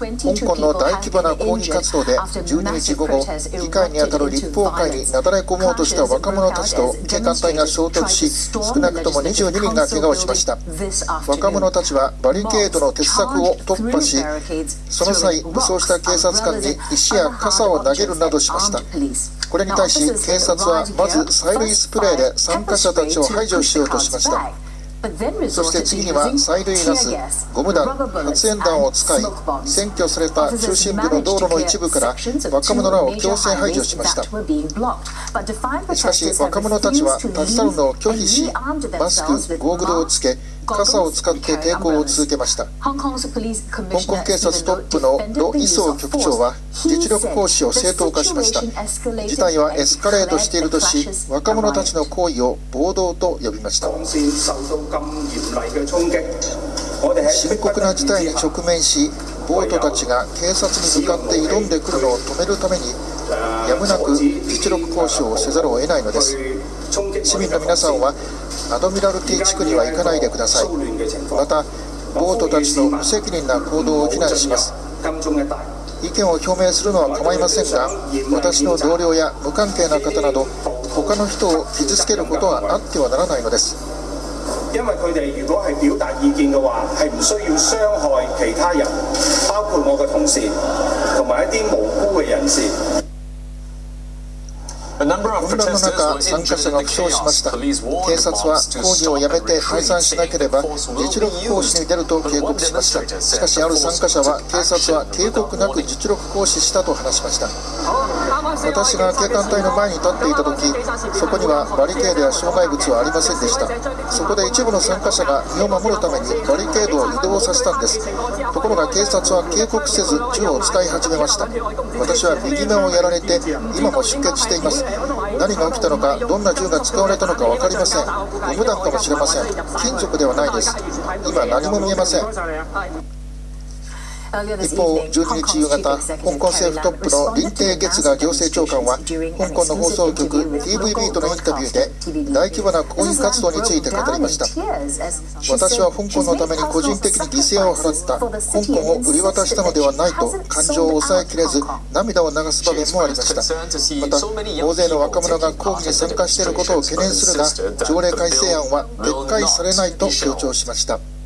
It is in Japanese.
香港の大規模な抗議活動で12日午後議会にあたる立法会になだれ込もうとした若者たちと警官隊が衝突し少なくとも22人が怪我をしました。若者たちはバリケードの鉄柵を突破しその際武装した警察官に石や傘を投げるなどしました。これに対し警察はまず催涙スプレーで参加者たちを排除しようとしましたそして次には催涙ガス、ゴム弾、発煙弾を使い、占拠された中心部の道路の一部から若者らを強制排除しました。しかし、若者たちは立ち去るのを拒否し、マスク、ゴーグルをつけ、傘を使って抵抗を続けました。香港警察トップのロ・イソー局長は実力行使を正当化しました。事態はエスカレートしているとし若者たちの行為を暴動と呼びました。深刻な事態に直面しボートたちが警察に向かって挑んでくるのを止めるためにやむなく実力行使をせざるを得ないのです。市民の皆さんはアドミラルティ地区には行かないでください。またボートたちの無責任な行動を非難します。意見を表明するのは構いませんが私の同僚や無関係な方など他の人を傷つけることはあってはならないのです。因為佢哋如果係表達意見嘅話，係唔需要傷害其他人，包括我嘅同事同埋一啲無辜嘅人士。混乱の中、参加者が負傷しました。警察は抗議をやめて解散しなければ実力行使に出ると警告しました。しかし、ある参加者は警察は警告なく実力行使したと話しました。私が警官隊の前に立っていた時そこにはバリケードや障害物はありませんでした。そこで一部の参加者が身を守るためにバリケードを移動させたんです。ところが警察は警告せず銃を使い始めました。私は右目をやられて今も出血しています。何が起きたのかどんな銃が使われたのか分かりません。ゴム弾かもしれません。金属ではないです。今何も見えません。一方、12日夕方、香港政府トップの林鄭月娥行政長官は、香港の放送局 TVB とのインタビューで、大規模な抗議活動について語りました。私は香港のために個人的に犠牲を払った、香港を売り渡したのではないと、感情を抑えきれず、涙を流す場面もありました。また、大勢の若者が抗議に参加していることを懸念するが、条例改正案は撤回されないと強調しました。